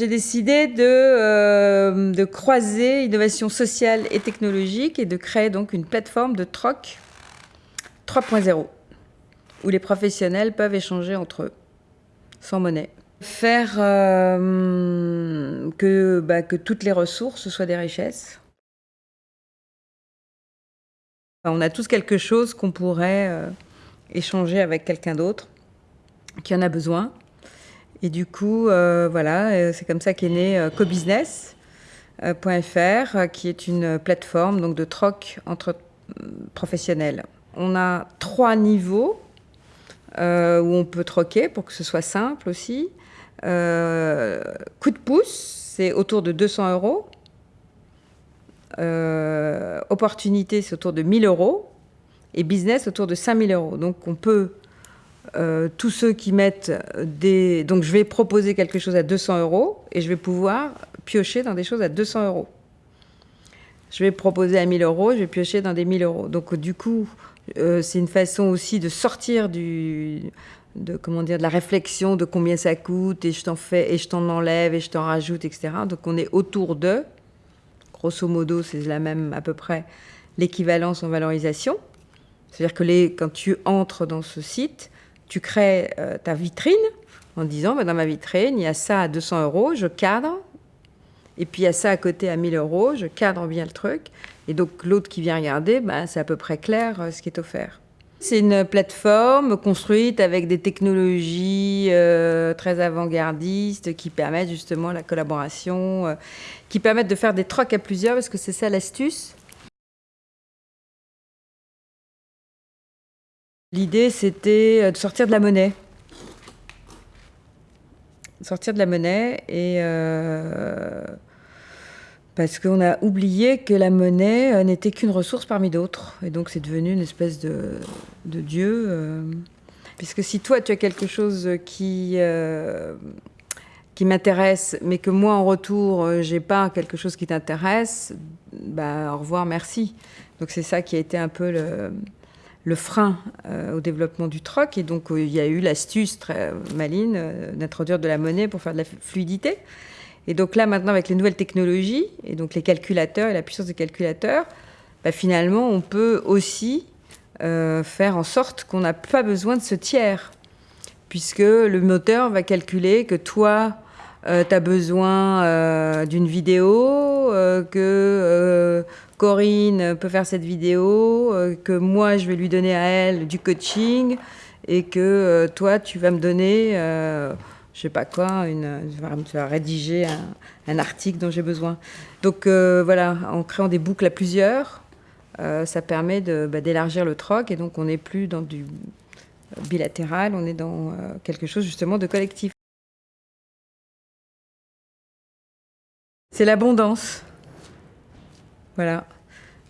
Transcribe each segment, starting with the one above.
J'ai décidé de, euh, de, croiser innovation sociale et technologique et de créer donc une plateforme de troc 3.0 où les professionnels peuvent échanger entre eux sans monnaie. Faire euh, que, bah, que toutes les ressources soient des richesses. On a tous quelque chose qu'on pourrait euh, échanger avec quelqu'un d'autre qui en a besoin. Et du coup, euh, voilà, c'est comme ça qu'est né cobusiness.fr, qui est une plateforme donc, de troc entre professionnels. On a trois niveaux où on peut troquer pour que ce soit simple aussi. Euh, coup de pouce, c'est autour de 200 euros. Euh, opportunité, c'est autour de 1000 euros. Et business, autour de 5000 euros. Donc on peut, euh, tous ceux qui mettent des... Donc je vais proposer quelque chose à 200 euros et je vais pouvoir piocher dans des choses à 200 euros. Je vais proposer à 1000 euros, je vais piocher dans des 1000 euros. Donc du coup, c'est une façon aussi de sortir du, de comment dire de la réflexion de combien ça coûte et je t'en fais et je t'en enlève et je t'en rajoute etc donc on est autour de grosso modo c'est la même à peu près l'équivalence en valorisation c'est à dire que quand tu entres dans ce site tu crées euh, ta vitrine en disant bah, dans ma vitrine il y a ça à 200 euros je cadre. Et puis il y a ça à côté à 1000 euros je cadre bien le truc. Et donc l'autre qui vient regarder bah, c'est à peu près clair euh, ce qui est offert. C'est une plateforme construite avec des technologies euh, très avant-gardistes qui permettent justement la collaboration, qui permettent de faire des trocs à plusieurs, parce que c'est ça l'astuce. L'idée, c'était euh, de sortir de la monnaie. sortir de la monnaie et parce qu'on a oublié que la monnaie euh, n'était qu'une ressource parmi d'autres. Et donc c'est devenu une espèce de, dieu. Euh. Puisque si toi, tu as quelque chose qui, euh, qui m'intéresse, mais que moi, en retour, j'ai pas quelque chose qui t'intéresse, bah, au revoir, merci. Donc c'est ça qui a été un peu le, le frein au développement du troc. Et donc il y a eu l'astuce très maline d'introduire de la monnaie pour faire de la fluidité. Et donc là, maintenant, avec les nouvelles technologies, et donc les calculateurs et la puissance des calculateurs, bah, finalement, on peut aussi euh, faire en sorte qu'on n'a pas besoin de ce tiers, puisque le moteur va calculer que toi, euh, tu as besoin euh, d'une vidéo, que Corinne peut faire cette vidéo, que moi, je vais lui donner à elle du coaching, et que toi, tu vas me donner je sais pas quoi, je vais rédiger un, article dont j'ai besoin. Donc euh, voilà, en créant des boucles à plusieurs, euh, ça permet bah, d'élargir le troc et donc on n'est plus dans du bilatéral, on est dans euh, quelque chose justement de collectif. C'est l'abondance. Voilà.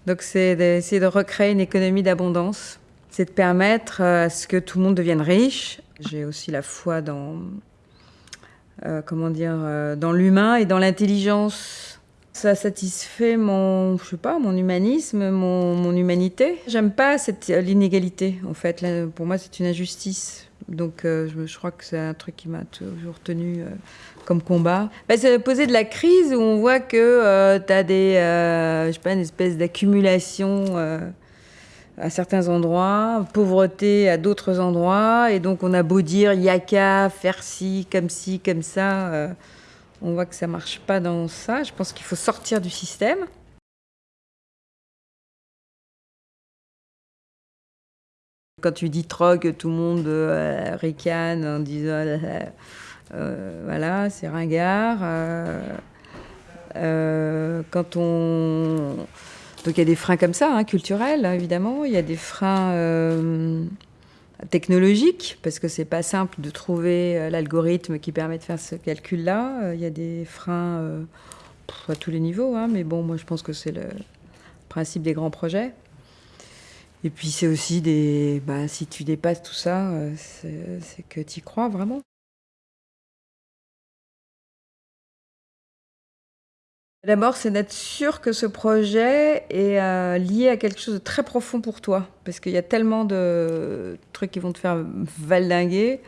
Donc c'est d'essayer de recréer une économie d'abondance. C'est de permettre à ce que tout le monde devienne riche. J'ai aussi la foi dans euh, comment dire, euh, dans l'humain et dans l'intelligence. Ça satisfait mon, je sais pas, mon humanisme, mon, mon humanité. J'aime pas cette l'inégalité. En fait, pour moi, c'est une injustice. Donc, euh, je, crois que c'est un truc qui m'a toujours tenu comme combat. Bah, c'est poser de la crise où on voit que tu as des, je sais pas, une espèce d'accumulation à certains endroits, pauvreté à d'autres endroits. Et donc, on a beau dire yaka, faire ci, comme ci, comme ça. Euh, on voit que ça marche pas dans ça. Je pense qu'il faut sortir du système. Quand tu dis troc, tout le monde euh, ricane en disant euh, euh, voilà, c'est ringard. quand on donc il y a des freins comme ça, hein, culturels hein, évidemment. Il y a des freins technologiques parce que c'est pas simple de trouver l'algorithme qui permet de faire ce calcul-là. Il y a des freins à tous les niveaux, hein, mais bon, moi je pense que c'est le principe des grands projets. Et puis c'est aussi des, bah, si tu dépasses tout ça, c'est que tu y crois vraiment. D'abord, c'est d'être sûr que ce projet est euh, lié à quelque chose de très profond pour toi. Parce qu'il y a tellement de trucs qui vont te faire valdinguer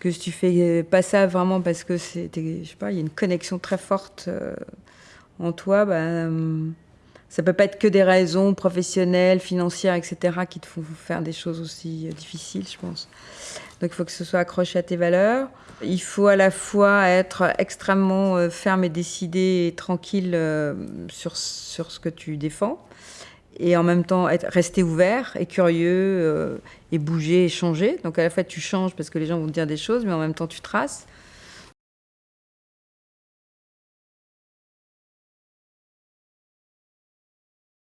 que si tu fais pas ça vraiment parce que c'est, je sais pas, il y a une connexion très forte euh, en toi, bah, euh, ça peut pas être que des raisons professionnelles, financières, etc., qui te font faire des choses aussi euh, difficiles, je pense. Donc il faut que ce soit accroché à tes valeurs. Il faut à la fois être extrêmement ferme et décidé et tranquille sur, sur ce que tu défends et en même temps rester ouvert et curieux euh, et bouger et changer. Donc à la fois tu changes parce que les gens vont te dire des choses, mais en même temps tu traces.